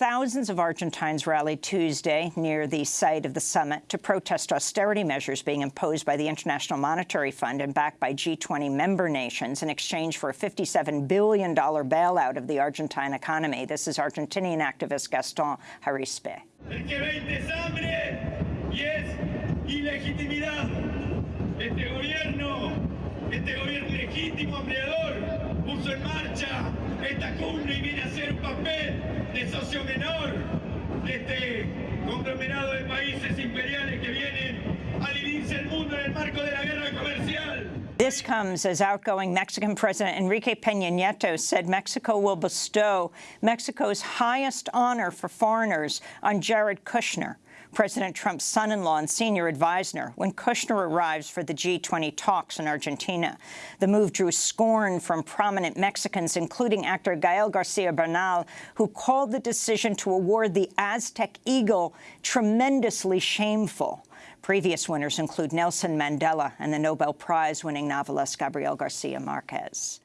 Thousands of Argentines rallied Tuesday near the site of the summit to protest austerity measures being imposed by the International Monetary Fund and backed by G20 member nations in exchange for a $57 billion bailout of the Argentine economy. This is Argentinian activist Gaston Harispe. Conglomerado de países imperiales que vienen a dividirse el mundo en el marco de la guerra comercial. This comes as outgoing Mexican President Enrique Peña Nieto said Mexico will bestow Mexico's highest honor for foreigners on Jared Kushner, President Trump's son-in-law and senior advisor, when Kushner arrives for the G20 talks in Argentina. The move drew scorn from prominent Mexicans, including actor Gael Garcia Bernal, who called the decision to award the Aztec Eagle tremendously shameful. Previous winners include Nelson Mandela and the Nobel Prize-winning novelist Gabriel Garcia Marquez.